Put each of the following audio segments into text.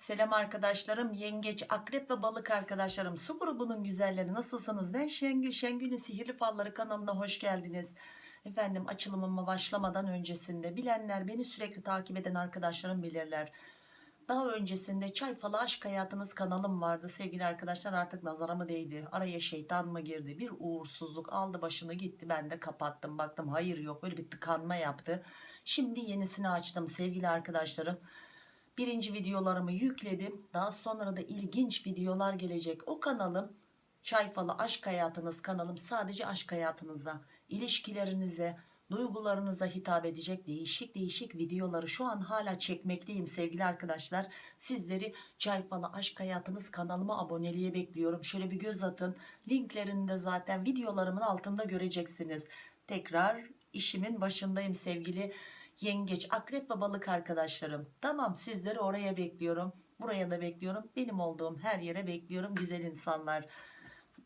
Selam arkadaşlarım, yengeç, akrep ve balık arkadaşlarım. Su grubunun güzelleri nasılsınız? Ben Şengül, Şengül'ün Sihirli Falları kanalına hoş geldiniz. Efendim açılımıma başlamadan öncesinde bilenler, beni sürekli takip eden arkadaşlarım bilirler. Daha öncesinde Çay Falı Aşk Hayatınız kanalım vardı sevgili arkadaşlar artık nazara mı değdi araya şeytan mı girdi bir uğursuzluk aldı başını gitti ben de kapattım baktım hayır yok böyle bir tıkanma yaptı şimdi yenisini açtım sevgili arkadaşlarım birinci videolarımı yükledim. Daha sonra da ilginç videolar gelecek. O kanalım Çay Falı Aşk Hayatınız kanalım sadece aşk hayatınıza ilişkilerinize duygularınıza hitap edecek değişik değişik videoları şu an hala çekmekteyim sevgili arkadaşlar. Sizleri Çay Falı Aşk Hayatınız kanalıma aboneliğe bekliyorum. Şöyle bir göz atın. Linklerini de zaten videolarımın altında göreceksiniz. Tekrar işimin başındayım sevgili yengeç akrep ve balık arkadaşlarım. Tamam sizleri oraya bekliyorum. Buraya da bekliyorum. Benim olduğum her yere bekliyorum güzel insanlar.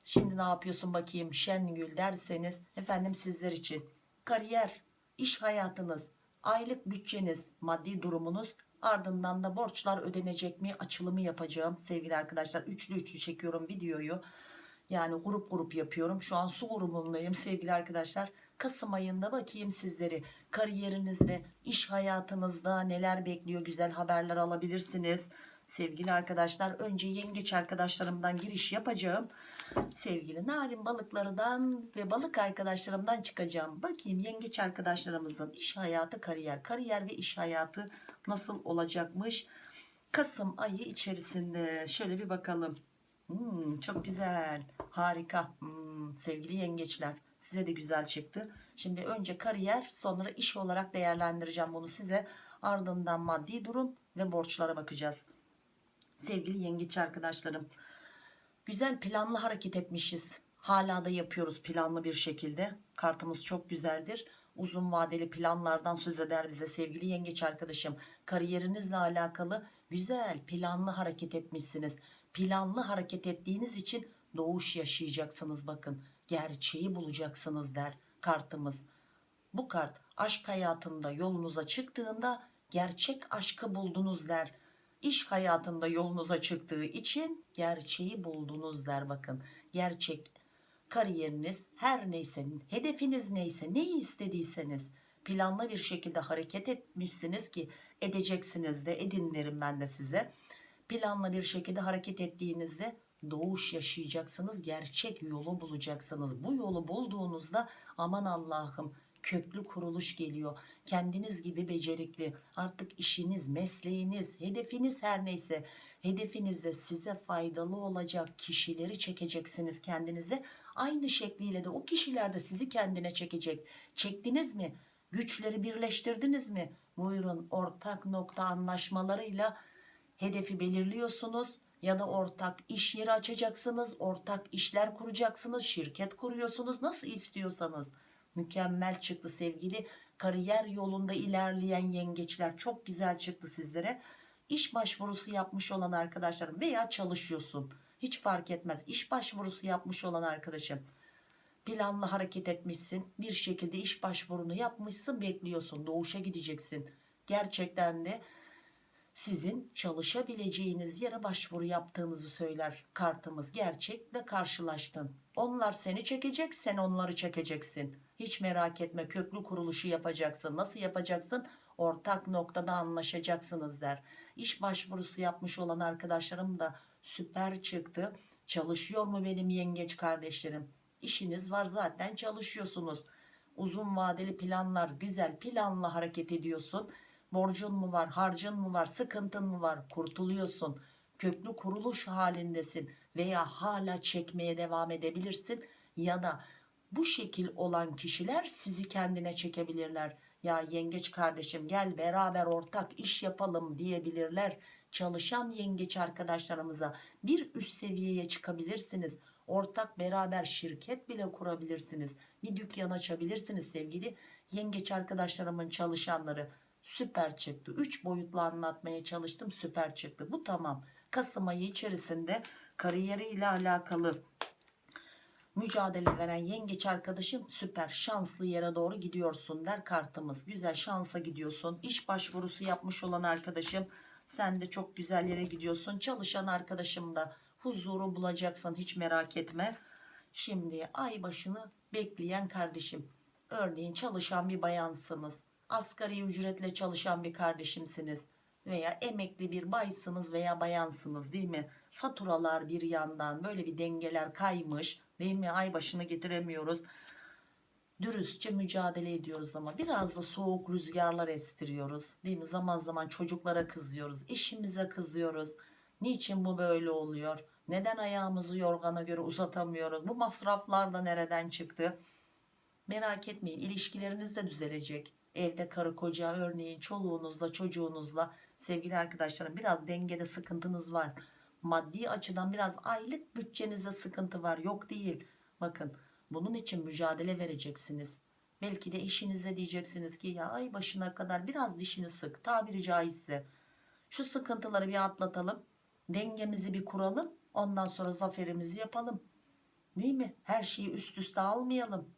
Şimdi ne yapıyorsun bakayım Şengül derseniz efendim sizler için. Kariyer iş hayatınız aylık bütçeniz maddi durumunuz ardından da borçlar ödenecek mi açılımı yapacağım. Sevgili arkadaşlar üçlü üçlü çekiyorum videoyu. Yani grup grup yapıyorum. Şu an su grubundayım sevgili arkadaşlar Kasım ayında bakayım sizleri. Kariyerinizde iş hayatınızda neler bekliyor? Güzel haberler alabilirsiniz. Sevgili arkadaşlar önce yengeç arkadaşlarımdan giriş yapacağım. Sevgili narin balıklarından ve balık arkadaşlarımdan çıkacağım. Bakayım yengeç arkadaşlarımızın iş hayatı kariyer. Kariyer ve iş hayatı nasıl olacakmış? Kasım ayı içerisinde şöyle bir bakalım. Hmm, çok güzel harika. Hmm, sevgili yengeçler size de güzel çıktı. Şimdi önce kariyer sonra iş olarak değerlendireceğim bunu size. Ardından maddi durum ve borçlara bakacağız. Sevgili yengeç arkadaşlarım güzel planlı hareket etmişiz. Hala da yapıyoruz planlı bir şekilde. Kartımız çok güzeldir. Uzun vadeli planlardan söz eder bize sevgili yengeç arkadaşım. Kariyerinizle alakalı güzel planlı hareket etmişsiniz. Planlı hareket ettiğiniz için doğuş yaşayacaksınız bakın gerçeği bulacaksınız der kartımız. Bu kart aşk hayatında yolunuza çıktığında gerçek aşkı buldunuz der. İş hayatında yolunuza çıktığı için gerçeği buldunuz der bakın. Gerçek kariyeriniz her neyse hedefiniz neyse neyi istediyseniz planlı bir şekilde hareket etmişsiniz ki edeceksiniz de edin ben de size. Planlı bir şekilde hareket ettiğinizde doğuş yaşayacaksınız gerçek yolu bulacaksınız. Bu yolu bulduğunuzda aman Allah'ım köklü kuruluş geliyor. Kendiniz gibi becerikli artık işiniz mesleğiniz hedefiniz her neyse hedefinizde size faydalı olacak kişileri çekeceksiniz kendinize. Aynı şekliyle de o kişiler de sizi kendine çekecek. Çektiniz mi? Güçleri birleştirdiniz mi? Buyurun ortak nokta anlaşmalarıyla hedefi belirliyorsunuz ya da ortak iş yeri açacaksınız ortak işler kuracaksınız şirket kuruyorsunuz. Nasıl istiyorsanız. Mükemmel çıktı sevgili. Kariyer yolunda ilerleyen yengeçler. Çok güzel çıktı sizlere. İş başvurusu yapmış olan arkadaşlarım veya çalışıyorsun. Hiç fark etmez. İş başvurusu yapmış olan arkadaşım. Planlı hareket etmişsin. Bir şekilde iş başvurunu yapmışsın bekliyorsun. Doğuşa gideceksin. Gerçekten de sizin çalışabileceğiniz yere başvuru yaptığınızı söyler. Kartımız gerçekle karşılaştın. Onlar seni çekecek sen onları çekeceksin. Hiç merak etme köklü kuruluşu yapacaksın. Nasıl yapacaksın? Ortak noktada anlaşacaksınız der. İş başvurusu yapmış olan arkadaşlarım da süper çıktı. Çalışıyor mu benim yengeç kardeşlerim? İşiniz var zaten çalışıyorsunuz. Uzun vadeli planlar güzel planla hareket ediyorsun borcun mu var harcın mı var sıkıntın mı var? Kurtuluyorsun. Köklü kuruluş halindesin veya hala çekmeye devam edebilirsin ya da bu şekil olan kişiler sizi kendine çekebilirler. Ya yengeç kardeşim gel beraber ortak iş yapalım diyebilirler. Çalışan yengeç arkadaşlarımıza bir üst seviyeye çıkabilirsiniz. Ortak beraber şirket bile kurabilirsiniz. Bir dükkan açabilirsiniz sevgili yengeç arkadaşlarımın çalışanları süper çıktı 3 boyutlu anlatmaya çalıştım süper çıktı bu tamam Kasım ayı içerisinde kariyeriyle alakalı mücadele veren yengeç arkadaşım süper şanslı yere doğru gidiyorsun der kartımız güzel şansa gidiyorsun iş başvurusu yapmış olan arkadaşım Sen de çok güzel yere gidiyorsun. Çalışan arkadaşım da huzuru bulacaksın hiç merak etme. Şimdi ay başını bekleyen kardeşim. Örneğin çalışan bir bayansınız. Asgari ücretle çalışan bir kardeşimsiniz. Veya emekli bir baysınız veya bayansınız değil mi? Faturalar bir yandan böyle bir dengeler kaymış değil mi? Ay başını getiremiyoruz dürüstçe mücadele ediyoruz ama biraz da soğuk rüzgarlar estiriyoruz değil mi zaman zaman çocuklara kızıyoruz eşimize kızıyoruz niçin bu böyle oluyor neden ayağımızı yorgana göre uzatamıyoruz bu masraflar da nereden çıktı merak etmeyin ilişkileriniz de düzelecek evde karı koca örneğin çoluğunuzla çocuğunuzla sevgili arkadaşlarım biraz dengede sıkıntınız var maddi açıdan biraz aylık bütçenizde sıkıntı var yok değil bakın bunun için mücadele vereceksiniz. Belki de eşinize diyeceksiniz ki ya ay başına kadar biraz dişini sık tabiri caizse. Şu sıkıntıları bir atlatalım. Dengemizi bir kuralım. Ondan sonra zaferimizi yapalım. Değil mi? Her şeyi üst üste almayalım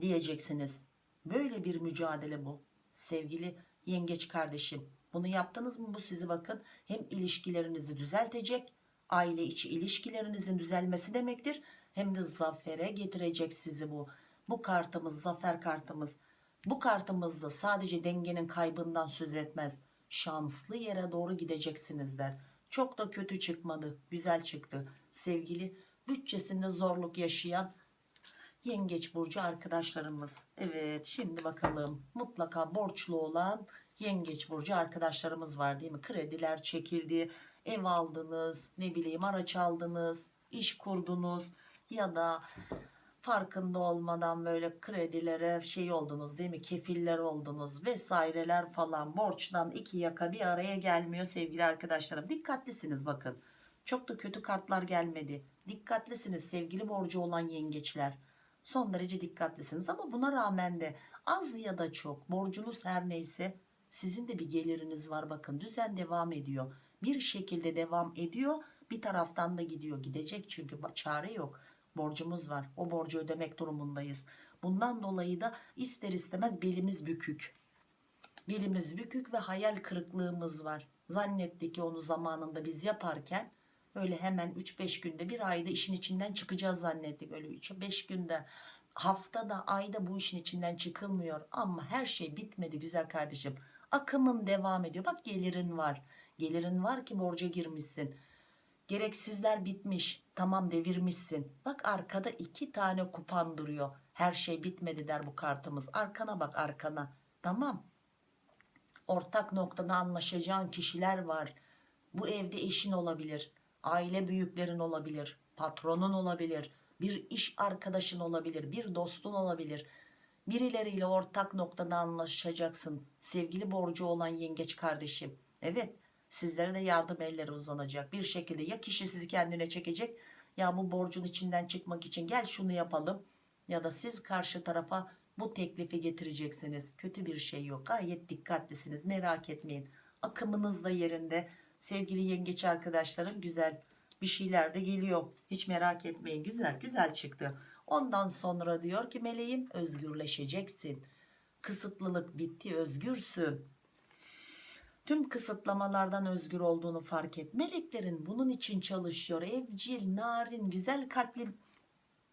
diyeceksiniz. Böyle bir mücadele bu. Sevgili yengeç kardeşim. Bunu yaptınız mı bu sizi bakın hem ilişkilerinizi düzeltecek aile içi ilişkilerinizin düzelmesi demektir hem de zafere getirecek sizi bu. Bu kartımız zafer kartımız. Bu kartımızda sadece dengenin kaybından söz etmez. Şanslı yere doğru gideceksiniz der. Çok da kötü çıkmadı. Güzel çıktı. Sevgili bütçesinde zorluk yaşayan yengeç burcu arkadaşlarımız. Evet şimdi bakalım. Mutlaka borçlu olan yengeç burcu arkadaşlarımız var değil mi? Krediler çekildi, ev aldınız, ne bileyim araç aldınız, iş kurdunuz ya da farkında olmadan böyle kredilere şey oldunuz değil mi? Kefiller oldunuz vesaireler falan. Borçtan iki yaka bir araya gelmiyor sevgili arkadaşlarım. Dikkatlisiniz bakın. Çok da kötü kartlar gelmedi. Dikkatlisiniz sevgili borcu olan yengeçler son derece dikkatlisiniz ama buna rağmen de az ya da çok borcunuz her neyse sizin de bir geliriniz var bakın düzen devam ediyor bir şekilde devam ediyor bir taraftan da gidiyor gidecek çünkü çare yok borcumuz var. O borcu ödemek durumundayız. Bundan dolayı da ister istemez belimiz bükük. Belimiz bükük ve hayal kırıklığımız var. Zannettik ki onu zamanında biz yaparken öyle hemen 3-5 günde bir ayda işin içinden çıkacağız zannettik. Öyle 3-5 günde haftada ayda bu işin içinden çıkılmıyor. Ama her şey bitmedi güzel kardeşim. Akımın devam ediyor. Bak gelirin var. Gelirin var ki borca girmişsin Gereksizler bitmiş. Tamam devirmişsin. Bak arkada iki tane kupan duruyor. Her şey bitmedi der bu kartımız. Arkana bak arkana. Tamam. Ortak noktada anlaşacağın kişiler var. Bu evde eşin olabilir. Aile büyüklerin olabilir. Patronun olabilir. Bir iş arkadaşın olabilir. Bir dostun olabilir. Birileriyle ortak noktada anlaşacaksın. Sevgili borcu olan yengeç kardeşim. Evet sizlere de yardım elleri uzanacak bir şekilde ya kişi sizi kendine çekecek ya bu borcun içinden çıkmak için gel şunu yapalım ya da siz karşı tarafa bu teklifi getireceksiniz kötü bir şey yok gayet dikkatlisiniz merak etmeyin akımınız da yerinde sevgili yengeç arkadaşlarım güzel bir şeyler de geliyor hiç merak etmeyin güzel güzel çıktı ondan sonra diyor ki meleğim özgürleşeceksin kısıtlılık bitti özgürsün tüm kısıtlamalardan özgür olduğunu fark et. Meleklerin bunun için çalışıyor. Evcil, narin, güzel kalpli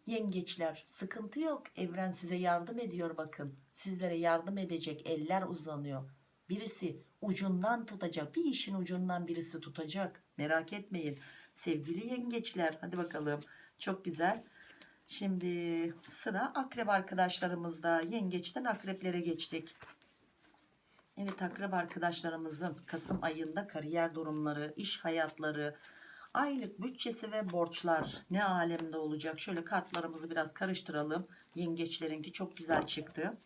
yengeçler. Sıkıntı yok. Evren size yardım ediyor bakın. Sizlere yardım edecek eller uzanıyor. Birisi ucundan tutacak. Bir işin ucundan birisi tutacak. Merak etmeyin. Sevgili yengeçler. Hadi bakalım. Çok güzel. Şimdi sıra akrep arkadaşlarımızda. Yengeçten akreplere geçtik. Evet akrep arkadaşlarımızın Kasım ayında kariyer durumları, iş hayatları, aylık bütçesi ve borçlar ne alemde olacak? Şöyle kartlarımızı biraz karıştıralım. Yengeçlerinki çok güzel çıktı.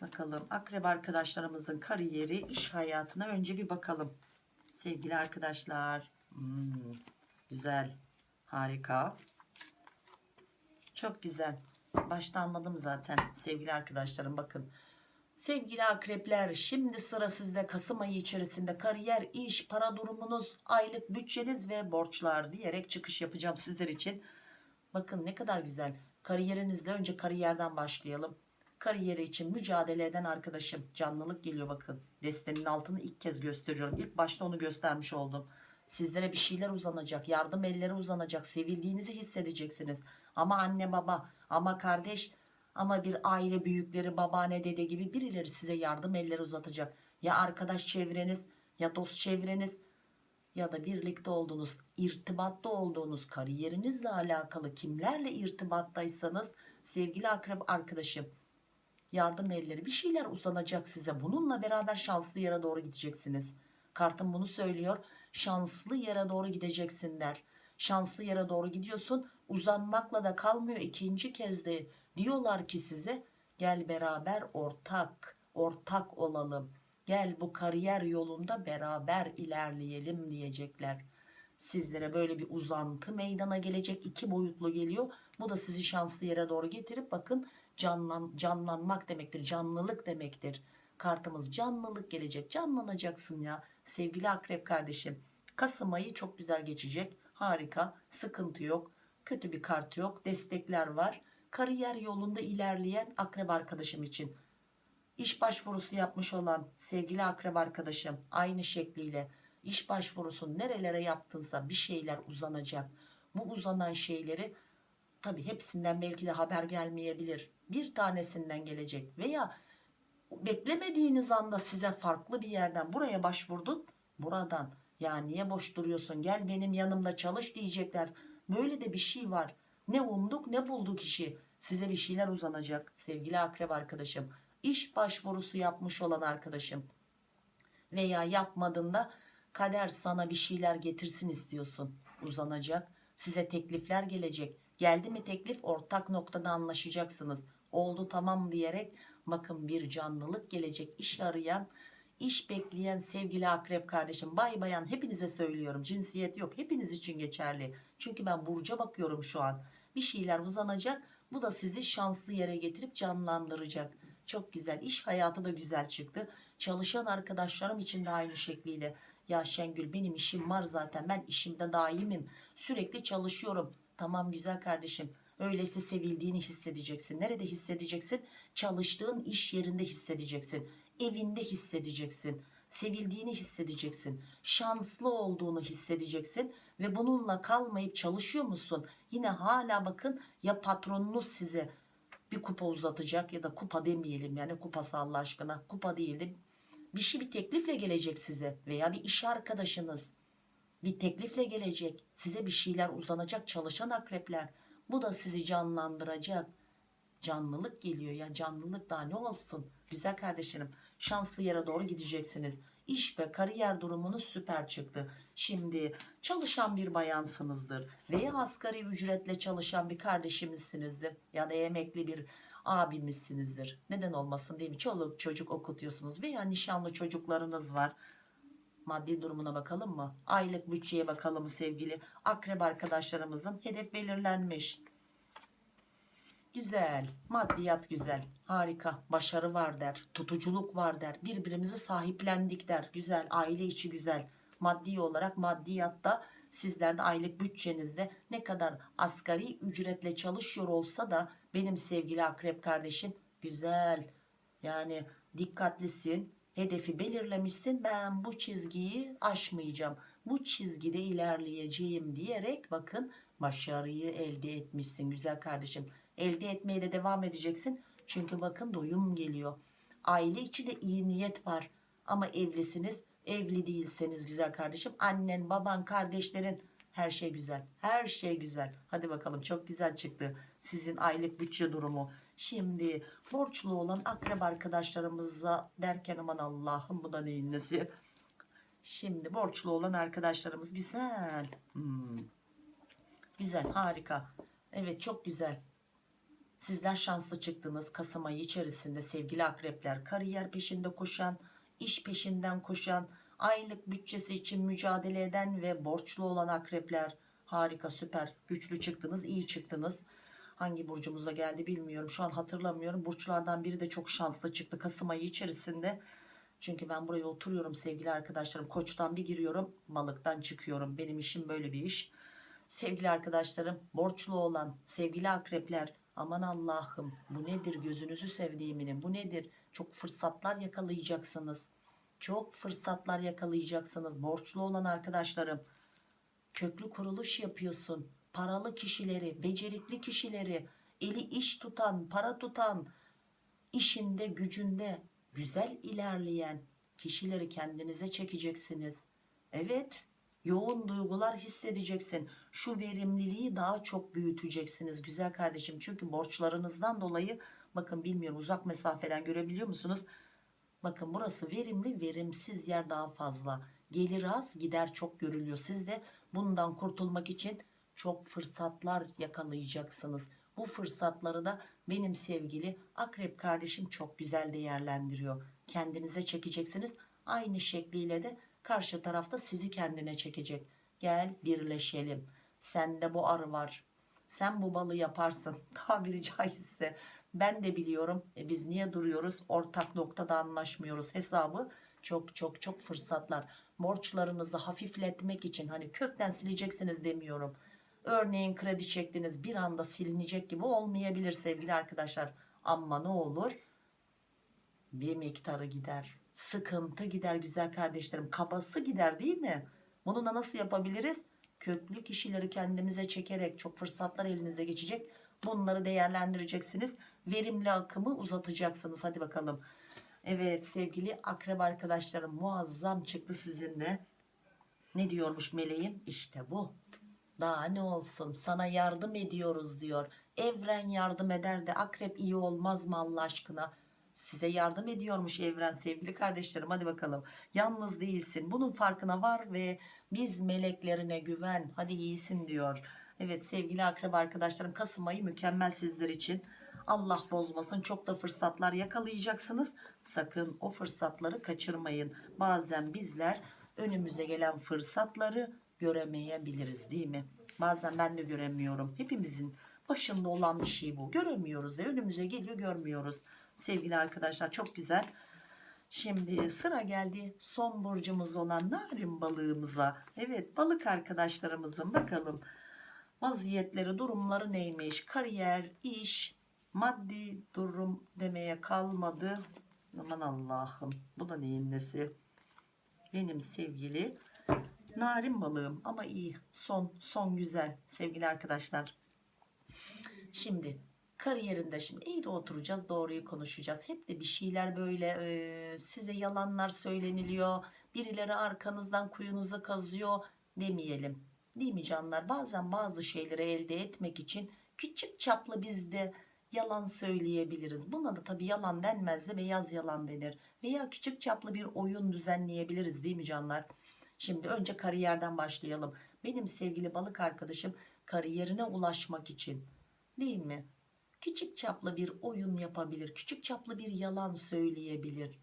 Bakalım akrep arkadaşlarımızın kariyeri, iş hayatına önce bir bakalım. Sevgili arkadaşlar. Hmm, güzel. Harika. Çok güzel. Başta anladım zaten sevgili arkadaşlarım bakın. Sevgili akrepler şimdi sıra sizde Kasım ayı içerisinde kariyer, iş, para durumunuz, aylık bütçeniz ve borçlar diyerek çıkış yapacağım sizler için. Bakın ne kadar güzel. Kariyerinizde önce kariyerden başlayalım. Kariyeri için mücadele eden arkadaşım. Canlılık geliyor bakın. Destenin altını ilk kez gösteriyorum. İlk başta onu göstermiş oldum. Sizlere bir şeyler uzanacak yardım elleri uzanacak sevildiğinizi hissedeceksiniz. Ama anne baba ama kardeş ama bir aile büyükleri babaanne dede gibi birileri size yardım elleri uzatacak. Ya arkadaş çevreniz ya dost çevreniz ya da birlikte olduğunuz irtibatta olduğunuz kariyerinizle alakalı kimlerle irtibattaysanız sevgili akrep arkadaşım yardım elleri bir şeyler uzanacak size. Bununla beraber şanslı yere doğru gideceksiniz. Kartım bunu söylüyor. Şanslı yere doğru gideceksin der. Şanslı yere doğru gidiyorsun. Uzanmakla da kalmıyor. İkinci kez de diyorlar ki size gel beraber ortak ortak olalım. Gel bu kariyer yolunda beraber ilerleyelim diyecekler. Sizlere böyle bir uzantı meydana gelecek. İki boyutlu geliyor. Bu da sizi şanslı yere doğru getirip bakın canlan, canlanmak demektir canlılık demektir. Kartımız canlılık gelecek canlanacaksın ya. Sevgili akrep kardeşim Kasım ayı çok güzel geçecek. Harika sıkıntı yok kötü bir kart yok destekler var. Kariyer yolunda ilerleyen akrep arkadaşım için iş başvurusu yapmış olan sevgili akrep arkadaşım aynı şekliyle iş başvurusu nerelere yaptınsa bir şeyler uzanacak. Bu uzanan şeyleri tabi hepsinden belki de haber gelmeyebilir. Bir tanesinden gelecek veya beklemediğiniz anda size farklı bir yerden buraya başvurdun buradan. Ya niye boş duruyorsun? Gel benim yanımda çalış diyecekler. Böyle de bir şey var. Ne umduk ne bulduk işi. Size bir şeyler uzanacak sevgili akrep arkadaşım. İş başvurusu yapmış olan arkadaşım. Veya yapmadığında kader sana bir şeyler getirsin istiyorsun. Uzanacak size teklifler gelecek geldi mi teklif? Ortak noktada anlaşacaksınız. Oldu tamam diyerek bakın bir canlılık gelecek. İş arayan iş bekleyen sevgili akrep kardeşim. Bay bayan hepinize söylüyorum. Cinsiyet yok. Hepiniz için geçerli. Çünkü ben burca bakıyorum şu an. Bir şeyler uzanacak. Bu da sizi şanslı yere getirip canlandıracak. Çok güzel. İş hayatı da güzel çıktı. Çalışan arkadaşlarım için de aynı şekliyle. Ya Şengül benim işim var zaten. Ben işimde daimim. Sürekli çalışıyorum tamam güzel kardeşim. Öyleyse sevildiğini hissedeceksin. Nerede hissedeceksin? Çalıştığın iş yerinde hissedeceksin. Evinde hissedeceksin. Sevildiğini hissedeceksin. Şanslı olduğunu hissedeceksin. Ve bununla kalmayıp çalışıyor musun? Yine hala bakın ya patronunuz size bir kupa uzatacak ya da kupa demeyelim yani kupası Allah aşkına. Kupa değil de bir şey bir teklifle gelecek size veya bir iş arkadaşınız bir teklifle gelecek size bir şeyler uzanacak çalışan akrepler. Bu da sizi canlandıracak. Canlılık geliyor ya canlılık daha ne olsun? Güzel kardeşlerim şanslı yere doğru gideceksiniz. İş ve kariyer durumunuz süper çıktı. Şimdi çalışan bir bayansınızdır veya asgari ücretle çalışan bir kardeşimizsinizdir ya da emekli bir abimizsinizdir. Neden olmasın değil mi? Çoluk çocuk okutuyorsunuz veya nişanlı çocuklarınız var maddi durumuna bakalım mı? Aylık bütçeye bakalım mı sevgili akrep arkadaşlarımızın. Hedef belirlenmiş. Güzel maddiyat güzel. Harika başarı var der tutuculuk var der birbirimizi sahiplendik der. Güzel aile içi güzel. Maddi olarak maddiyatta sizler de aylık bütçenizde ne kadar asgari ücretle çalışıyor olsa da benim sevgili akrep kardeşim güzel. Yani dikkatlisin hedefi belirlemişsin. Ben bu çizgiyi aşmayacağım. Bu çizgide ilerleyeceğim diyerek bakın başarıyı elde etmişsin güzel kardeşim. Elde etmeye de devam edeceksin. Çünkü bakın doyum geliyor. Aile içi de iyi niyet var. Ama evlisiniz evli değilseniz güzel kardeşim annen baban kardeşlerin her şey güzel. Her şey güzel. Hadi bakalım çok güzel çıktı sizin aylık bütçe durumu şimdi borçlu olan akrep arkadaşlarımıza derken aman Allah'ım bu da neyin nesi şimdi borçlu olan arkadaşlarımız güzel hmm. güzel harika evet çok güzel Sizler şanslı çıktınız Kasım ayı içerisinde sevgili akrepler. Kariyer peşinde koşan, iş peşinden koşan, aylık bütçesi için mücadele eden ve borçlu olan akrepler. Harika süper güçlü çıktınız iyi çıktınız. Hangi burcumuza geldi bilmiyorum şu an hatırlamıyorum. Burçlardan biri de çok şanslı çıktı Kasım ayı içerisinde. Çünkü ben buraya oturuyorum sevgili arkadaşlarım. Koçtan bir giriyorum balıktan çıkıyorum. Benim işim böyle bir iş. Sevgili arkadaşlarım borçlu olan sevgili akrepler Aman Allah'ım bu nedir gözünüzü sevdiğiminin bu nedir? Çok fırsatlar yakalayacaksınız. Çok fırsatlar yakalayacaksınız. Borçlu olan arkadaşlarım. Köklü kuruluş yapıyorsun. Paralı kişileri, becerikli kişileri, eli iş tutan, para tutan, işinde, gücünde güzel ilerleyen kişileri kendinize çekeceksiniz. Evet, yoğun duygular hissedeceksin. Şu verimliliği daha çok büyüteceksiniz güzel kardeşim. Çünkü borçlarınızdan dolayı bakın bilmiyorum uzak mesafeden görebiliyor musunuz? Bakın burası verimli, verimsiz yer daha fazla. Gelir az, gider çok görülüyor. Siz de bundan kurtulmak için çok fırsatlar yakalayacaksınız. Bu fırsatları da benim sevgili akrep kardeşim çok güzel değerlendiriyor. Kendinize çekeceksiniz. Aynı şekliyle de karşı tarafta sizi kendine çekecek. Gel birleşelim. Sende bu arı var. Sen bu balı yaparsın. Tabiri caizse. Ben de biliyorum. E biz niye duruyoruz? Ortak noktada anlaşmıyoruz. Hesabı çok çok çok fırsatlar. Borçlarınızı hafifletmek için hani kökten sileceksiniz demiyorum. Örneğin kredi çektiniz bir anda silinecek gibi olmayabilir sevgili arkadaşlar. Ama ne olur? Bir miktarı gider. Sıkıntı gider güzel kardeşlerim. Kabası gider değil mi? Bunu da nasıl yapabiliriz? Köklü kişileri kendimize çekerek çok fırsatlar elinize geçecek. Bunları değerlendireceksiniz. Verimli akımı uzatacaksınız. Hadi bakalım. Evet sevgili akrep arkadaşlarım muazzam çıktı sizinle. Ne diyormuş meleğim? İşte bu. Daha ne olsun sana yardım ediyoruz diyor. Evren yardım eder de akrep iyi olmaz mı Allah aşkına? Size yardım ediyormuş evren sevgili kardeşlerim hadi bakalım. Yalnız değilsin bunun farkına var ve biz meleklerine güven hadi iyisin diyor. Evet sevgili akrep arkadaşlarım Kasım ayı mükemmel sizler için. Allah bozmasın çok da fırsatlar yakalayacaksınız. Sakın o fırsatları kaçırmayın. Bazen bizler önümüze gelen fırsatları göremeyebiliriz değil mi? Bazen ben de göremiyorum. Hepimizin başında olan bir şey bu. Göremiyoruz ya önümüze geliyor görmüyoruz. Sevgili arkadaşlar çok güzel. Şimdi sıra geldi son burcumuz olan narin balığımıza. Evet balık arkadaşlarımızın bakalım vaziyetleri durumları neymiş? Kariyer, iş, maddi durum demeye kalmadı. Aman Allah'ım bu da neyin nesi? Benim sevgili narin balığım ama iyi son son güzel sevgili arkadaşlar. Şimdi kariyerinde şimdi eğri oturacağız doğruyu konuşacağız. Hep de bir şeyler böyle e, size yalanlar söyleniliyor. Birileri arkanızdan kuyunuza kazıyor demeyelim. Değil mi canlar? Bazen bazı şeyleri elde etmek için küçük çaplı biz de yalan söyleyebiliriz. Buna da tabii yalan denmez de beyaz yalan denir. Veya küçük çaplı bir oyun düzenleyebiliriz değil mi canlar? Şimdi önce kariyerden başlayalım. Benim sevgili balık arkadaşım kariyerine ulaşmak için değil mi? Küçük çaplı bir oyun yapabilir. Küçük çaplı bir yalan söyleyebilir.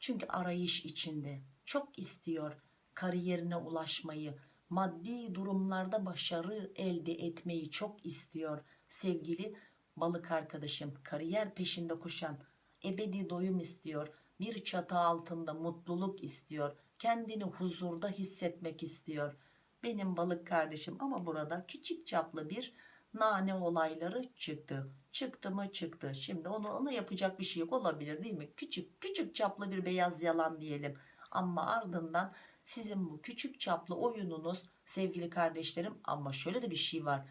Çünkü arayış içinde. Çok istiyor kariyerine ulaşmayı. Maddi durumlarda başarı elde etmeyi çok istiyor. Sevgili balık arkadaşım kariyer peşinde koşan ebedi doyum istiyor. Bir çatı altında mutluluk istiyor. Kendini huzurda hissetmek istiyor. Benim balık kardeşim ama burada küçük çaplı bir nane olayları çıktı. Çıktı mı çıktı. Şimdi onu, ona yapacak bir şey yok olabilir değil mi? Küçük küçük çaplı bir beyaz yalan diyelim. Ama ardından sizin bu küçük çaplı oyununuz sevgili kardeşlerim ama şöyle de bir şey var.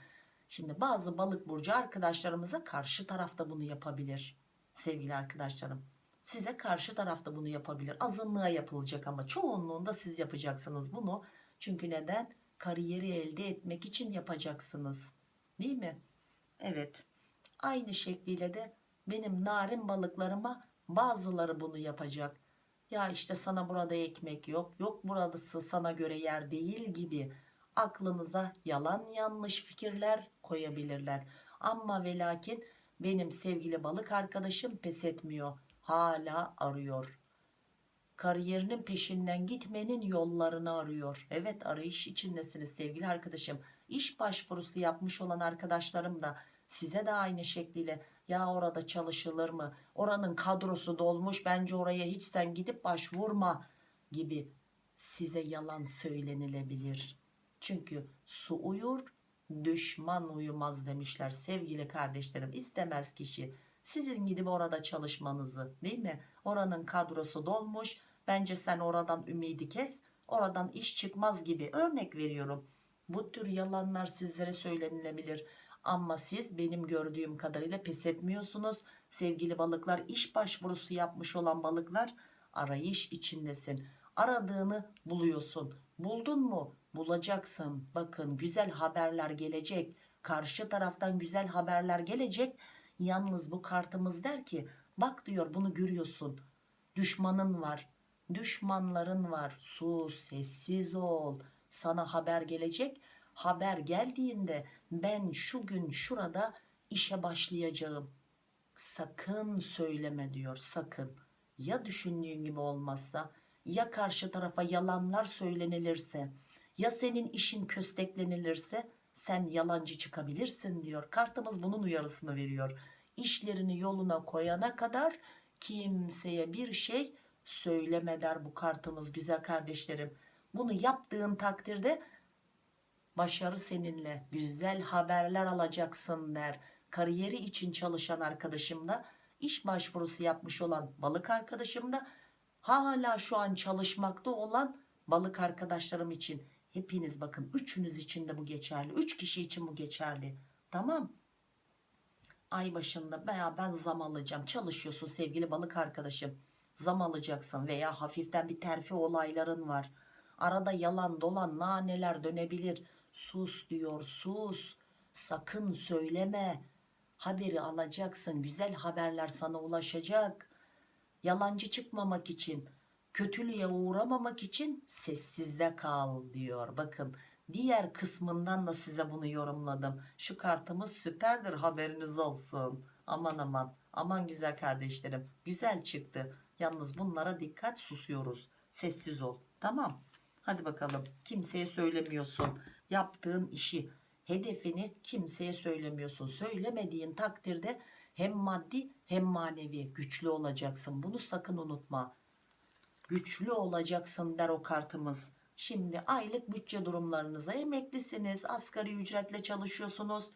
Şimdi bazı balık burcu arkadaşlarımıza karşı tarafta bunu yapabilir. Sevgili arkadaşlarım. Size karşı tarafta bunu yapabilir. Azınlığa yapılacak ama çoğunluğunda siz yapacaksınız bunu. Çünkü neden? Kariyeri elde etmek için yapacaksınız. Değil mi? Evet. Aynı şekliyle de benim narin balıklarıma bazıları bunu yapacak. Ya işte sana burada ekmek yok. Yok burası sana göre yer değil gibi aklınıza yalan yanlış fikirler koyabilirler. Ama ve lakin benim sevgili balık arkadaşım pes etmiyor. Hala arıyor. Kariyerinin peşinden gitmenin yollarını arıyor. Evet arayış içindesiniz sevgili arkadaşım. İş başvurusu yapmış olan arkadaşlarım da size de aynı şekliyle ya orada çalışılır mı? Oranın kadrosu dolmuş bence oraya hiç sen gidip başvurma gibi size yalan söylenilebilir. Çünkü su uyur düşman uyumaz demişler sevgili kardeşlerim istemez kişi sizin gidip orada çalışmanızı değil mi? Oranın kadrosu dolmuş. Bence sen oradan ümidi kes oradan iş çıkmaz gibi örnek veriyorum. Bu tür yalanlar sizlere söylenilebilir. Ama siz benim gördüğüm kadarıyla pes etmiyorsunuz. Sevgili balıklar iş başvurusu yapmış olan balıklar arayış içindesin. Aradığını buluyorsun. Buldun mu? Bulacaksın. Bakın güzel haberler gelecek. Karşı taraftan güzel haberler gelecek yalnız bu kartımız der ki bak diyor bunu görüyorsun. Düşmanın var düşmanların var. Sus sessiz ol. Sana haber gelecek. Haber geldiğinde ben şu gün şurada işe başlayacağım. Sakın söyleme diyor sakın. Ya düşündüğün gibi olmazsa ya karşı tarafa yalanlar söylenilirse ya senin işin kösteklenilirse sen yalancı çıkabilirsin diyor. Kartımız bunun uyarısını veriyor. İşlerini yoluna koyana kadar kimseye bir şey söyleme der bu kartımız güzel kardeşlerim. Bunu yaptığın takdirde başarı seninle güzel haberler alacaksın der. Kariyeri için çalışan arkadaşım da iş başvurusu yapmış olan balık arkadaşım da hala şu an çalışmakta olan balık arkadaşlarım için hepiniz bakın üçünüz için de bu geçerli. Üç kişi için bu geçerli. Tamam. Ay başında veya ben zam alacağım. Çalışıyorsun sevgili balık arkadaşım. Zam alacaksın veya hafiften bir terfi olayların var. Arada yalan dolan naneler dönebilir. Sus diyor sus. Sakın söyleme. Haberi alacaksın güzel haberler sana ulaşacak. Yalancı çıkmamak için kötülüğe uğramamak için sessizde kal diyor. Bakın diğer kısmından da size bunu yorumladım. Şu kartımız süperdir haberiniz olsun. Aman aman aman güzel kardeşlerim güzel çıktı. Yalnız bunlara dikkat susuyoruz. Sessiz ol tamam. Hadi bakalım kimseye söylemiyorsun. Yaptığın işi hedefini kimseye söylemiyorsun. Söylemediğin takdirde hem maddi hem manevi güçlü olacaksın. Bunu sakın unutma güçlü olacaksın der o kartımız. Şimdi aylık bütçe durumlarınıza emeklisiniz asgari ücretle çalışıyorsunuz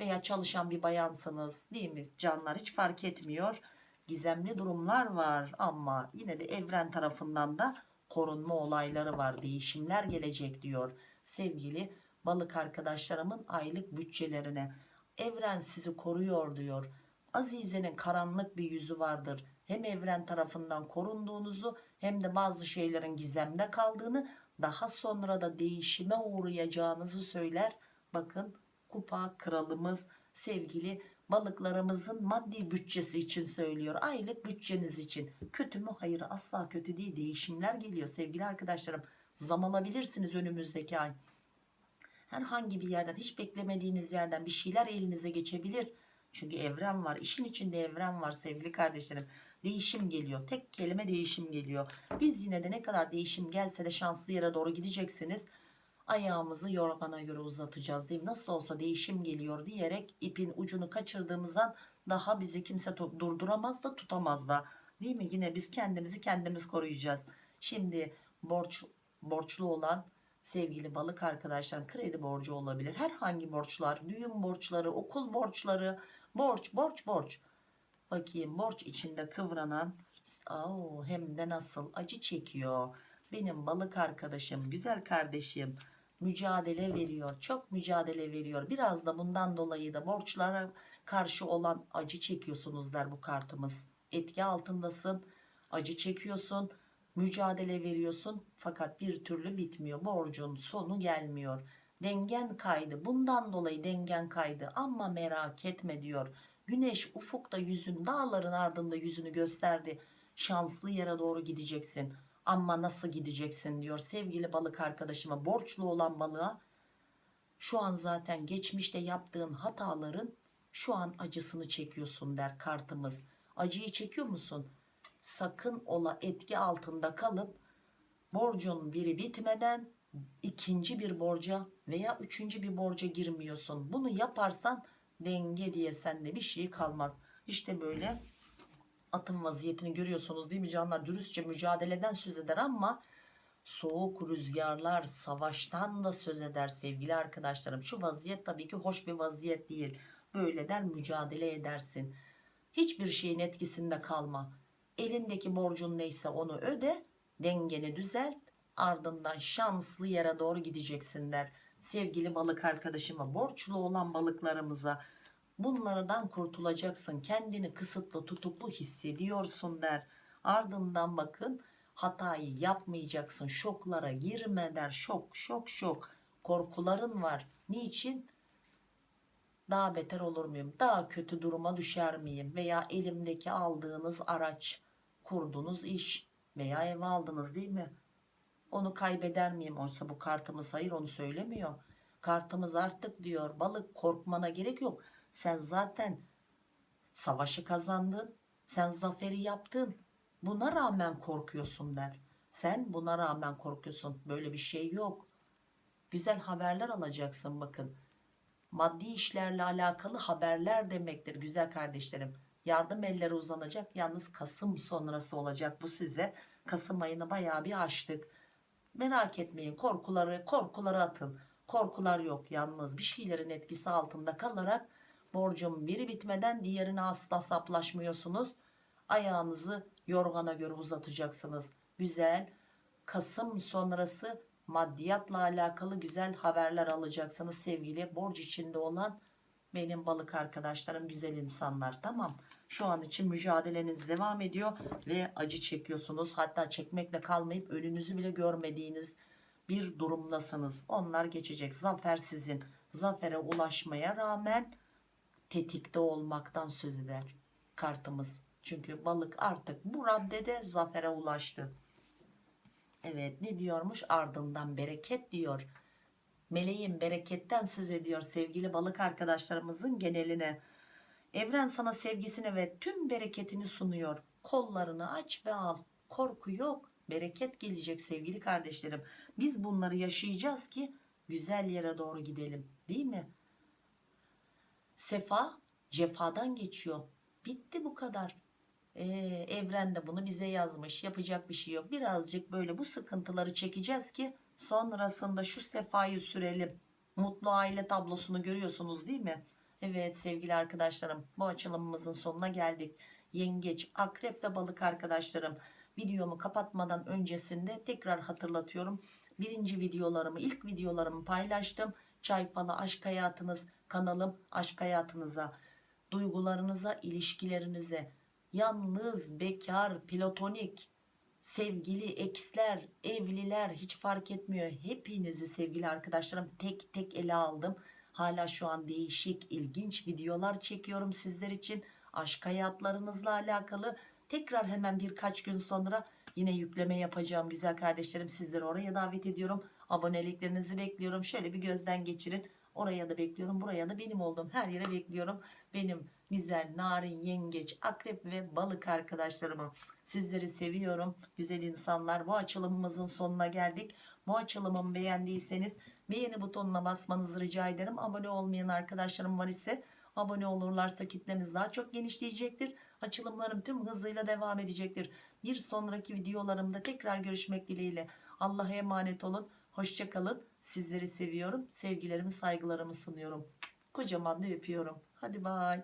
veya çalışan bir bayansınız değil mi? Canlar hiç fark etmiyor. Gizemli durumlar var ama yine de evren tarafından da korunma olayları var değişimler gelecek diyor sevgili balık arkadaşlarımın aylık bütçelerine. Evren sizi koruyor diyor. Azize'nin karanlık bir yüzü vardır. Hem evren tarafından korunduğunuzu hem de bazı şeylerin gizemde kaldığını daha sonra da değişime uğrayacağınızı söyler. Bakın kupa kralımız sevgili balıklarımızın maddi bütçesi için söylüyor. Aylık bütçeniz için. Kötü mü? Hayır asla kötü değil. Değişimler geliyor. Sevgili arkadaşlarım zam alabilirsiniz önümüzdeki ay. Herhangi bir yerden hiç beklemediğiniz yerden bir şeyler elinize geçebilir. Çünkü evren var işin içinde evren var sevgili kardeşlerim değişim geliyor. Tek kelime değişim geliyor. Biz yine de ne kadar değişim gelse de şanslı yere doğru gideceksiniz. Ayağımızı yorgana göre uzatacağız değil mi nasıl olsa değişim geliyor diyerek ipin ucunu kaçırdığımızdan daha bizi kimse durduramaz da tutamaz da. Değil mi? Yine biz kendimizi kendimiz koruyacağız. Şimdi borç borçlu olan sevgili balık arkadaşlar kredi borcu olabilir. Herhangi borçlar düğün borçları okul borçları borç borç borç bakayım borç içinde kıvranan Oo, hem de nasıl? Acı çekiyor. Benim balık arkadaşım güzel kardeşim mücadele veriyor çok mücadele veriyor. Biraz da bundan dolayı da borçlara karşı olan acı çekiyorsunuz der bu kartımız. Etki altındasın acı çekiyorsun mücadele veriyorsun. Fakat bir türlü bitmiyor borcun sonu gelmiyor. Dengen kaydı bundan dolayı dengen kaydı. Ama merak etme diyor güneş ufukta yüzün dağların ardında yüzünü gösterdi. Şanslı yere doğru gideceksin. Ama nasıl gideceksin diyor sevgili balık arkadaşıma borçlu olan balığa. Şu an zaten geçmişte yaptığın hataların şu an acısını çekiyorsun der kartımız. Acıyı çekiyor musun? Sakın ola etki altında kalıp borcun biri bitmeden ikinci bir borca veya üçüncü bir borca girmiyorsun. Bunu yaparsan denge diye sende bir şey kalmaz. İşte böyle atım vaziyetini görüyorsunuz değil mi canlar? Dürüstçe mücadeleden söz eder ama soğuk rüzgarlar savaştan da söz eder sevgili arkadaşlarım. Şu vaziyet tabii ki hoş bir vaziyet değil. Böyle der mücadele edersin. Hiçbir şeyin etkisinde kalma. Elindeki borcun neyse onu öde dengeni düzelt ardından şanslı yere doğru gideceksin der sevgili balık arkadaşıma borçlu olan balıklarımıza bunlardan kurtulacaksın. Kendini kısıtlı tutuklu hissediyorsun der. Ardından bakın hatayı yapmayacaksın. Şoklara girme der. Şok şok şok. Korkuların var. Niçin? Daha beter olur muyum? Daha kötü duruma düşer miyim? Veya elimdeki aldığınız araç kurduğunuz iş veya ev aldınız değil mi onu kaybeder miyim? Oysa bu kartımız hayır onu söylemiyor. Kartımız artık diyor balık korkmana gerek yok. Sen zaten savaşı kazandın sen zaferi yaptın. Buna rağmen korkuyorsun der. Sen buna rağmen korkuyorsun. Böyle bir şey yok. Güzel haberler alacaksın bakın. Maddi işlerle alakalı haberler demektir güzel kardeşlerim. Yardım elleri uzanacak. Yalnız Kasım sonrası olacak bu size. Kasım ayını bayağı bir açtık merak etmeyin korkuları korkuları atın. Korkular yok yalnız bir şeylerin etkisi altında kalarak borcun biri bitmeden diğerine asla saplaşmıyorsunuz. Ayağınızı yorgana göre uzatacaksınız. Güzel Kasım sonrası maddiyatla alakalı güzel haberler alacaksınız sevgili borç içinde olan benim balık arkadaşlarım güzel insanlar. Tamam şu an için mücadeleniz devam ediyor ve acı çekiyorsunuz. Hatta çekmekle kalmayıp önünüzü bile görmediğiniz bir durumdasınız. Onlar geçecek. Zafer sizin. Zafere ulaşmaya rağmen tetikte olmaktan söz eder kartımız. Çünkü balık artık bu raddede zafere ulaştı. Evet ne diyormuş? Ardından bereket diyor. Meleğin bereketten söz ediyor sevgili balık arkadaşlarımızın geneline evren sana sevgisini ve tüm bereketini sunuyor. Kollarını aç ve al. Korku yok. Bereket gelecek sevgili kardeşlerim. Biz bunları yaşayacağız ki güzel yere doğru gidelim. Değil mi? Sefa cefadan geçiyor. Bitti bu kadar. Ee, evren de bunu bize yazmış. Yapacak bir şey yok. Birazcık böyle bu sıkıntıları çekeceğiz ki sonrasında şu sefayı sürelim. Mutlu aile tablosunu görüyorsunuz değil mi evet sevgili arkadaşlarım bu açılımımızın sonuna geldik. Yengeç akrep ve balık arkadaşlarım videomu kapatmadan öncesinde tekrar hatırlatıyorum. Birinci videolarımı ilk videolarımı paylaştım. Çay falı aşk hayatınız kanalım aşk hayatınıza duygularınıza ilişkilerinize yalnız bekar platonik sevgili eksler evliler hiç fark etmiyor. Hepinizi sevgili arkadaşlarım tek tek ele aldım hala şu an değişik ilginç videolar çekiyorum sizler için. Aşk hayatlarınızla alakalı. Tekrar hemen birkaç gün sonra yine yükleme yapacağım güzel kardeşlerim. Sizleri oraya davet ediyorum. Aboneliklerinizi bekliyorum. Şöyle bir gözden geçirin. Oraya da bekliyorum buraya da benim olduğum her yere bekliyorum. Benim güzel narin yengeç akrep ve balık arkadaşlarımı sizleri seviyorum. Güzel insanlar bu açılımımızın sonuna geldik. Bu açılımımı beğendiyseniz beğeni butonuna basmanızı rica ederim. Abone olmayan arkadaşlarım var ise abone olurlarsa kitlemiz daha çok genişleyecektir. Açılımlarım tüm hızıyla devam edecektir. Bir sonraki videolarımda tekrar görüşmek dileğiyle Allah'a emanet olun. Hoşçakalın sizleri seviyorum. Sevgilerimi saygılarımı sunuyorum. Kocaman da öpüyorum. Hadi bay